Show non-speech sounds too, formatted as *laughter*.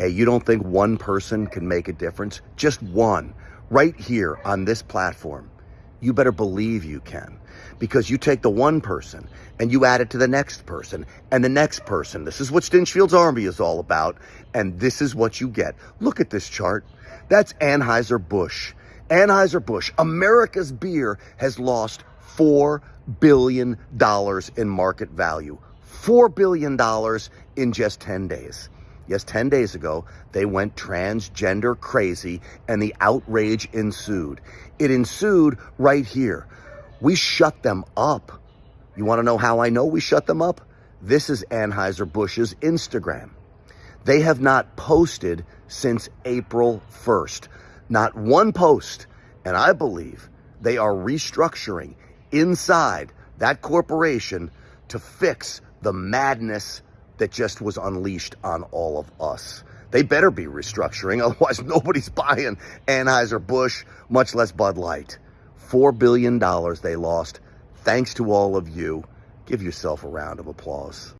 Hey, you don't think one person can make a difference? Just one, right here on this platform. You better believe you can. Because you take the one person and you add it to the next person and the next person. This is what Stinchfield's Army is all about. And this is what you get. Look at this chart. That's Anheuser-Busch. Anheuser-Busch, America's beer, has lost $4 billion in market value. $4 billion in just 10 days. Yes, 10 days ago, they went transgender crazy and the outrage ensued. It ensued right here. We shut them up. You want to know how I know we shut them up? This is Anheuser-Busch's Instagram. They have not posted since April 1st. Not one post. And I believe they are restructuring inside that corporation to fix the madness that just was unleashed on all of us. They better be restructuring, *laughs* otherwise nobody's buying Anheuser-Busch, much less Bud Light. $4 billion they lost. Thanks to all of you. Give yourself a round of applause.